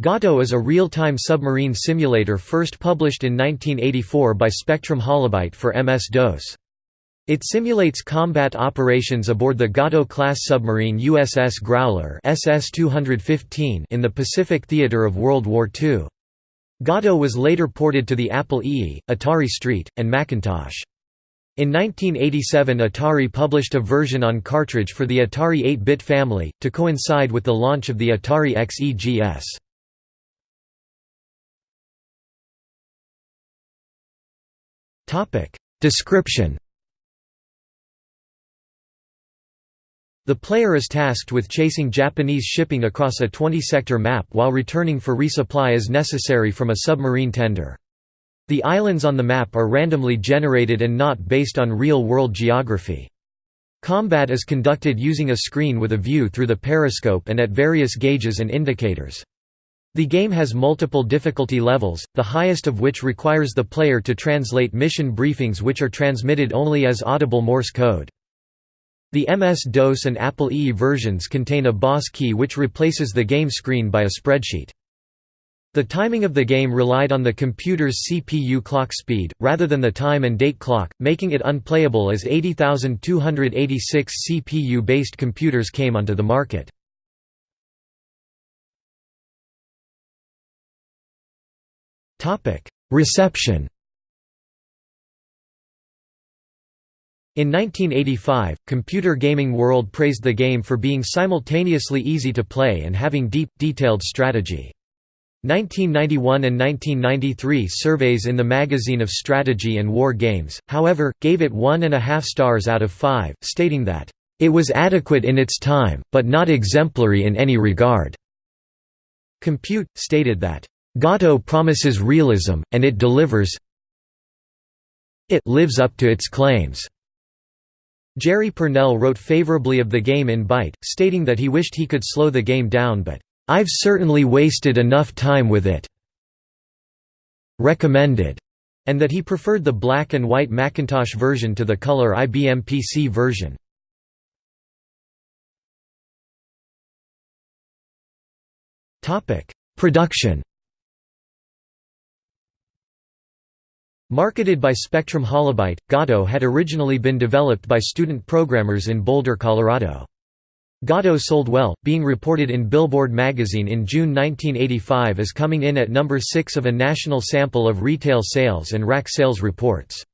Gato is a real-time submarine simulator first published in 1984 by Spectrum Holobyte for MS-DOS. It simulates combat operations aboard the Gato-class submarine USS Growler SS-215 in the Pacific theater of World War II. Gato was later ported to the Apple II, Atari ST, and Macintosh. In 1987 Atari published a version on cartridge for the Atari 8-bit family, to coincide with the launch of the Atari XEGS. Description The player is tasked with chasing Japanese shipping across a 20-sector map while returning for resupply as necessary from a submarine tender. The islands on the map are randomly generated and not based on real-world geography. Combat is conducted using a screen with a view through the periscope and at various gauges and indicators. The game has multiple difficulty levels, the highest of which requires the player to translate mission briefings which are transmitted only as audible Morse code. The MS-DOS and Apple II versions contain a boss key which replaces the game screen by a spreadsheet. The timing of the game relied on the computer's CPU clock speed, rather than the time and date clock, making it unplayable as 80,286 CPU-based computers came onto the market. Reception In 1985, Computer Gaming World praised the game for being simultaneously easy to play and having deep, detailed strategy. 1991 and 1993 surveys in the Magazine of Strategy and War Games, however, gave it one and a half stars out of five, stating that, "...it was adequate in its time, but not exemplary in any regard." Compute, stated that, Gato promises realism, and it delivers it lives up to its claims. Jerry Pournelle wrote favorably of the game in Byte, stating that he wished he could slow the game down but, "'I've certainly wasted enough time with it' recommended", and that he preferred the black and white Macintosh version to the color IBM PC version. Production Marketed by Spectrum Holobyte, Gato had originally been developed by student programmers in Boulder, Colorado. Gato sold well, being reported in Billboard magazine in June 1985 as coming in at number 6 of a national sample of retail sales and rack sales reports.